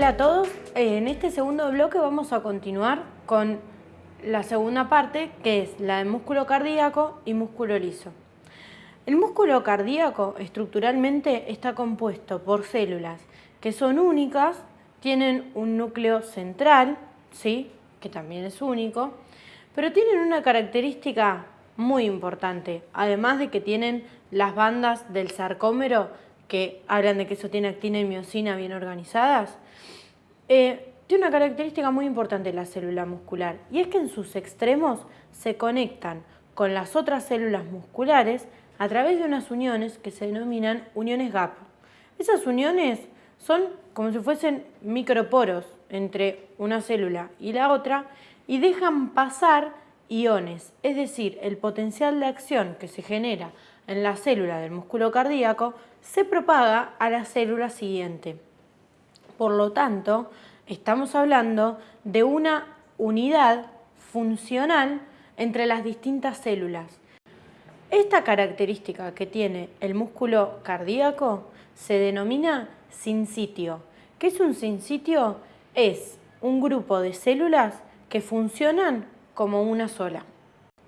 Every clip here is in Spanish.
a todos, eh, en este segundo bloque vamos a continuar con la segunda parte que es la de músculo cardíaco y músculo liso. El músculo cardíaco estructuralmente está compuesto por células que son únicas, tienen un núcleo central, ¿sí? que también es único, pero tienen una característica muy importante, además de que tienen las bandas del sarcómero que hablan de que eso tiene actina y miocina bien organizadas, eh, tiene una característica muy importante la célula muscular y es que en sus extremos se conectan con las otras células musculares a través de unas uniones que se denominan uniones GAP. Esas uniones son como si fuesen microporos entre una célula y la otra y dejan pasar iones, es decir, el potencial de acción que se genera en la célula del músculo cardíaco se propaga a la célula siguiente. Por lo tanto, estamos hablando de una unidad funcional entre las distintas células. Esta característica que tiene el músculo cardíaco se denomina sincitio. ¿Qué es un sincitio? Es un grupo de células que funcionan como una sola.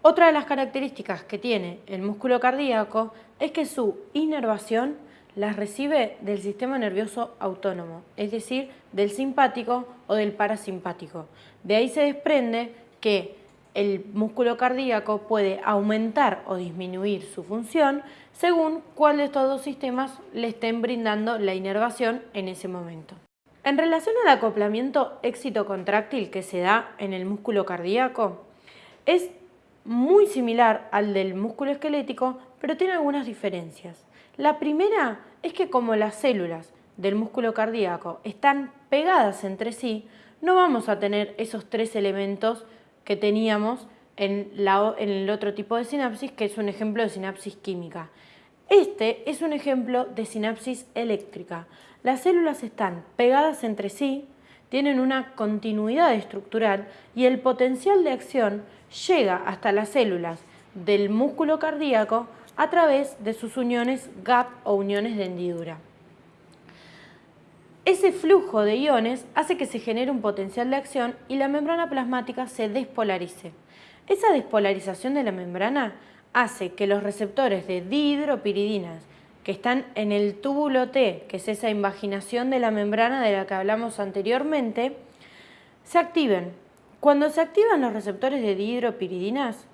Otra de las características que tiene el músculo cardíaco es que su inervación las recibe del sistema nervioso autónomo, es decir, del simpático o del parasimpático. De ahí se desprende que el músculo cardíaco puede aumentar o disminuir su función según cuál de estos dos sistemas le estén brindando la inervación en ese momento. En relación al acoplamiento éxito contráctil que se da en el músculo cardíaco, es muy similar al del músculo esquelético, pero tiene algunas diferencias. La primera es que como las células del músculo cardíaco están pegadas entre sí, no vamos a tener esos tres elementos que teníamos en, el otro tipo de sinapsis, que es un ejemplo de sinapsis química. Este es un ejemplo de sinapsis eléctrica. Las células están pegadas entre sí, tienen una continuidad estructural y el potencial de acción llega hasta las células del músculo cardíaco a través de sus uniones GAP o uniones de hendidura. Ese flujo de iones hace que se genere un potencial de acción y la membrana plasmática se despolarice. Esa despolarización de la membrana hace que los receptores de dihidropiridinas que están en el túbulo T, que es esa invaginación de la membrana de la que hablamos anteriormente, se activen. Cuando se activan los receptores de dihidropiridinas,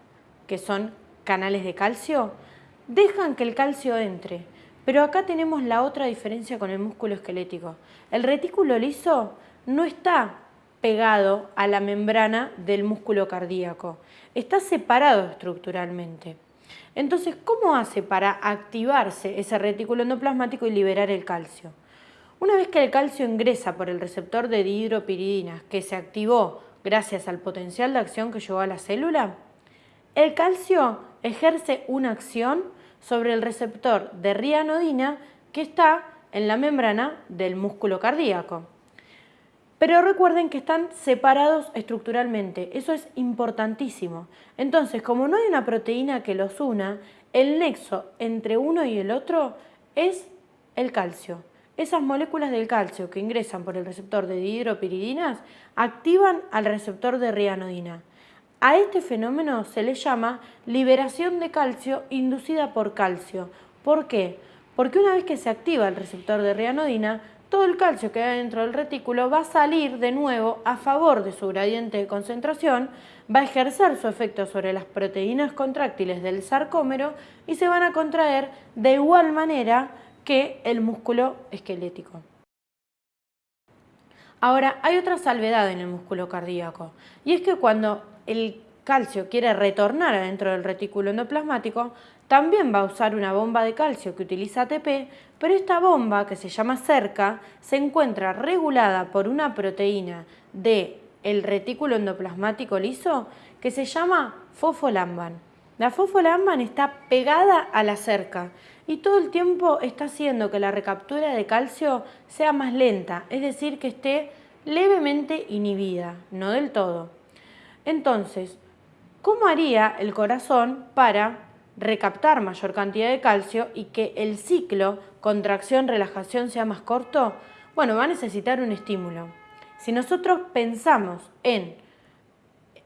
que son canales de calcio, dejan que el calcio entre. Pero acá tenemos la otra diferencia con el músculo esquelético. El retículo liso no está pegado a la membrana del músculo cardíaco, está separado estructuralmente. Entonces, ¿cómo hace para activarse ese retículo endoplasmático y liberar el calcio? Una vez que el calcio ingresa por el receptor de dihidropiridinas que se activó gracias al potencial de acción que llegó a la célula, el calcio ejerce una acción sobre el receptor de rianodina que está en la membrana del músculo cardíaco. Pero recuerden que están separados estructuralmente, eso es importantísimo. Entonces, como no hay una proteína que los una, el nexo entre uno y el otro es el calcio. Esas moléculas del calcio que ingresan por el receptor de dihidropiridinas activan al receptor de rianodina. A este fenómeno se le llama liberación de calcio inducida por calcio. ¿Por qué? Porque una vez que se activa el receptor de rianodina, todo el calcio que hay dentro del retículo va a salir de nuevo a favor de su gradiente de concentración, va a ejercer su efecto sobre las proteínas contráctiles del sarcómero y se van a contraer de igual manera que el músculo esquelético. Ahora, hay otra salvedad en el músculo cardíaco y es que cuando el calcio quiere retornar adentro del retículo endoplasmático, también va a usar una bomba de calcio que utiliza ATP, pero esta bomba, que se llama cerca, se encuentra regulada por una proteína del el retículo endoplasmático liso que se llama fosfolamban. La fosfolamban está pegada a la cerca y todo el tiempo está haciendo que la recaptura de calcio sea más lenta, es decir, que esté levemente inhibida, no del todo. Entonces, ¿cómo haría el corazón para recaptar mayor cantidad de calcio y que el ciclo contracción-relajación sea más corto? Bueno, va a necesitar un estímulo. Si nosotros pensamos en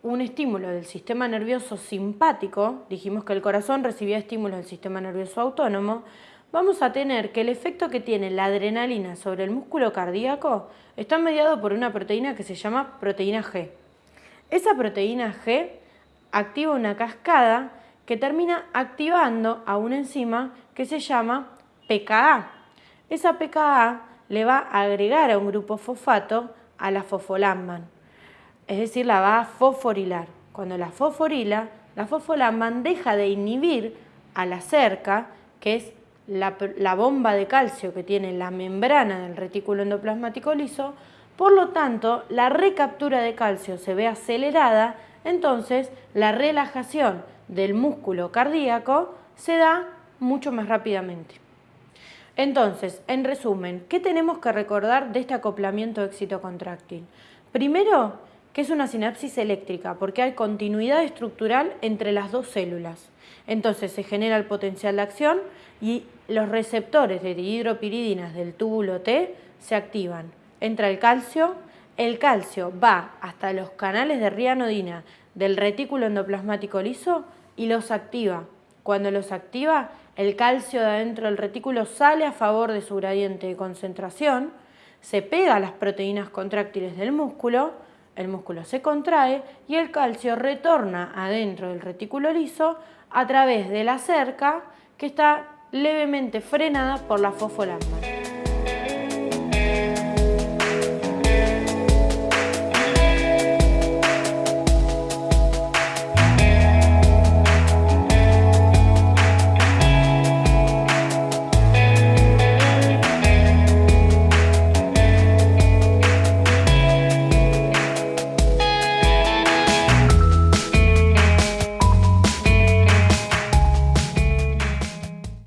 un estímulo del sistema nervioso simpático, dijimos que el corazón recibía estímulos del sistema nervioso autónomo, vamos a tener que el efecto que tiene la adrenalina sobre el músculo cardíaco está mediado por una proteína que se llama proteína G. Esa proteína G activa una cascada que termina activando a una enzima que se llama PKA. Esa PKA le va a agregar a un grupo fosfato a la fosfolamban, es decir, la va a fosforilar. Cuando la fosforila, la fosfolamban deja de inhibir a la cerca, que es la, la, bomba de calcio que tiene la membrana del retículo endoplasmático liso, por lo tanto, la recaptura de calcio se ve acelerada, entonces la relajación del músculo cardíaco se da mucho más rápidamente. Entonces, en resumen, ¿qué tenemos que recordar de este acoplamiento éxito-contráctil? Primero, que es una sinapsis eléctrica, porque hay continuidad estructural entre las dos células. Entonces se genera el potencial de acción y los receptores de dihidropiridinas del túbulo T se activan. Entra el calcio, el calcio va hasta los canales de rianodina del retículo endoplasmático liso y los activa. Cuando los activa, el calcio de adentro del retículo sale a favor de su gradiente de concentración, se pega a las proteínas contráctiles del músculo, el músculo se contrae y el calcio retorna adentro del retículo liso a través de la cerca que está levemente frenada por la fosfolamina.